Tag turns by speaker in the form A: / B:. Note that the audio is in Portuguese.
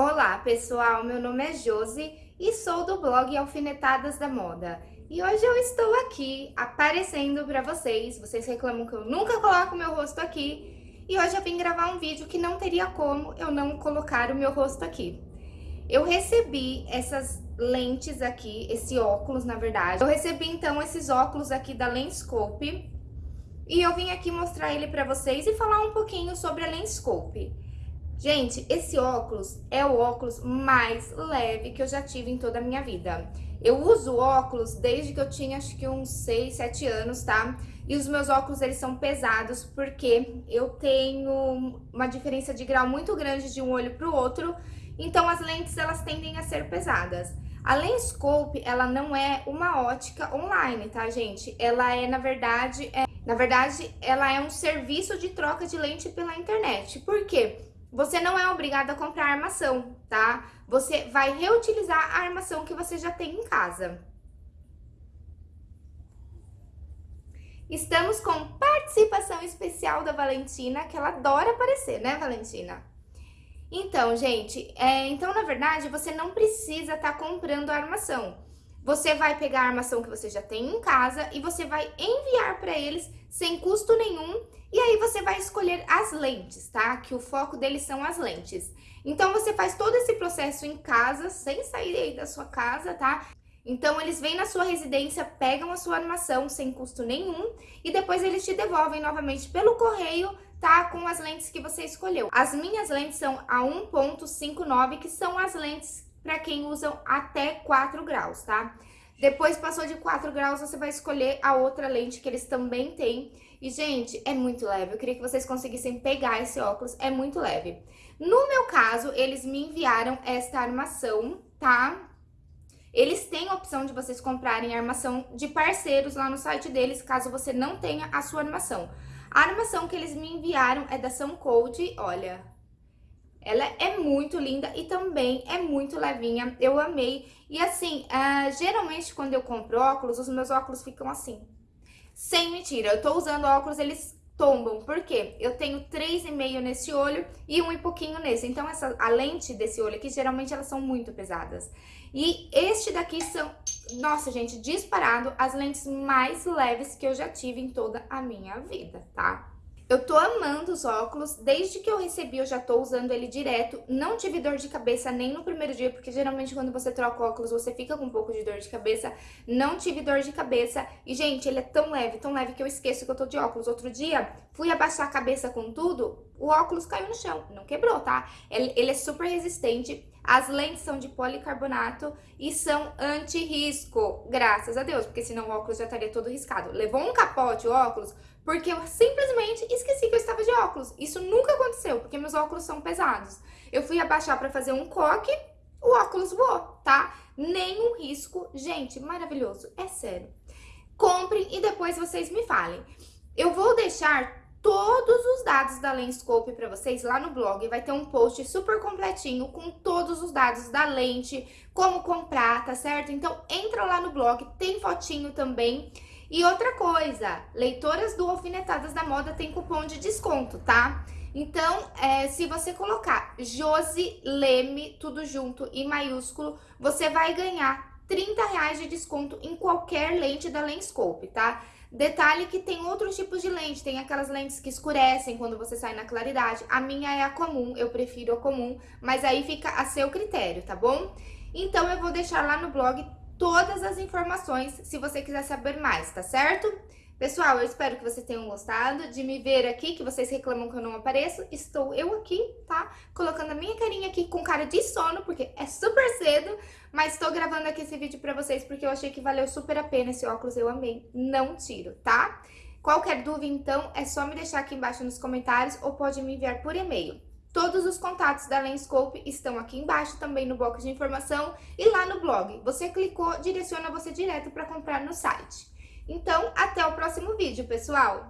A: Olá pessoal, meu nome é Josi e sou do blog Alfinetadas da Moda. E hoje eu estou aqui aparecendo para vocês, vocês reclamam que eu nunca coloco meu rosto aqui, e hoje eu vim gravar um vídeo que não teria como eu não colocar o meu rosto aqui. Eu recebi essas lentes aqui, esse óculos na verdade, eu recebi então esses óculos aqui da Lenscope, e eu vim aqui mostrar ele para vocês e falar um pouquinho sobre a Lenscope. Gente, esse óculos é o óculos mais leve que eu já tive em toda a minha vida. Eu uso óculos desde que eu tinha acho que uns 6, 7 anos, tá? E os meus óculos, eles são pesados porque eu tenho uma diferença de grau muito grande de um olho pro outro, então as lentes, elas tendem a ser pesadas. A Lenscope, ela não é uma ótica online, tá, gente? Ela é, na verdade, é, na verdade, ela é um serviço de troca de lente pela internet. Por quê? Você não é obrigado a comprar armação, tá? Você vai reutilizar a armação que você já tem em casa. Estamos com participação especial da Valentina, que ela adora aparecer, né, Valentina? Então, gente, é, então, na verdade, você não precisa estar tá comprando a armação. Você vai pegar a armação que você já tem em casa e você vai enviar para eles sem custo nenhum e aí você vai escolher as lentes, tá? Que o foco deles são as lentes. Então você faz todo esse processo em casa, sem sair aí da sua casa, tá? Então eles vêm na sua residência, pegam a sua armação sem custo nenhum e depois eles te devolvem novamente pelo correio, tá? Com as lentes que você escolheu. As minhas lentes são a 1.59, que são as lentes para quem usam até 4 graus, tá? Depois passou de 4 graus, você vai escolher a outra lente que eles também têm. E, gente, é muito leve. Eu queria que vocês conseguissem pegar esse óculos, é muito leve. No meu caso, eles me enviaram esta armação, tá? Eles têm a opção de vocês comprarem armação de parceiros lá no site deles, caso você não tenha a sua armação. A armação que eles me enviaram é da São Code, olha, ela é muito linda e também é muito levinha, eu amei. E assim, uh, geralmente quando eu compro óculos, os meus óculos ficam assim. Sem mentira, eu tô usando óculos, eles tombam. Por quê? Eu tenho 3,5 nesse olho e um e pouquinho nesse. Então, essa, a lente desse olho aqui, geralmente elas são muito pesadas. E este daqui são, nossa gente, disparado, as lentes mais leves que eu já tive em toda a minha vida, tá? Eu tô amando os óculos, desde que eu recebi eu já tô usando ele direto, não tive dor de cabeça nem no primeiro dia, porque geralmente quando você troca óculos você fica com um pouco de dor de cabeça, não tive dor de cabeça, e gente, ele é tão leve, tão leve que eu esqueço que eu tô de óculos. Outro dia, fui abaixar a cabeça com tudo, o óculos caiu no chão, não quebrou, tá? Ele, ele é super resistente, as lentes são de policarbonato e são anti-risco, graças a Deus, porque senão o óculos já estaria todo riscado. Levou um capote o óculos porque eu simplesmente esqueci que eu estava de óculos. Isso nunca aconteceu, porque meus óculos são pesados. Eu fui abaixar para fazer um coque, o óculos voou, tá? Nenhum risco. Gente, maravilhoso, é sério. Comprem e depois vocês me falem. Eu vou deixar todos os dados da Lenscope para vocês lá no blog. Vai ter um post super completinho com todos os dados da lente, como comprar, tá certo? Então entra lá no blog, tem fotinho também. E outra coisa, leitoras do Alfinetadas da Moda tem cupom de desconto, tá? Então, é, se você colocar Josi Leme, tudo junto, em maiúsculo, você vai ganhar 30 reais de desconto em qualquer lente da Lenscope, tá? Detalhe que tem outros tipos de lente, tem aquelas lentes que escurecem quando você sai na claridade. A minha é a comum, eu prefiro a comum, mas aí fica a seu critério, tá bom? Então, eu vou deixar lá no blog todas as informações se você quiser saber mais, tá certo? Pessoal, eu espero que vocês tenham gostado de me ver aqui, que vocês reclamam que eu não apareço. Estou eu aqui, tá? Colocando a minha carinha aqui com cara de sono, porque é super cedo. Mas estou gravando aqui esse vídeo pra vocês porque eu achei que valeu super a pena esse óculos, eu amei. Não tiro, tá? Qualquer dúvida, então, é só me deixar aqui embaixo nos comentários ou pode me enviar por e-mail. Todos os contatos da Lenscope estão aqui embaixo, também no box de informação e lá no blog. Você clicou, direciona você direto para comprar no site. Então, até o próximo vídeo, pessoal!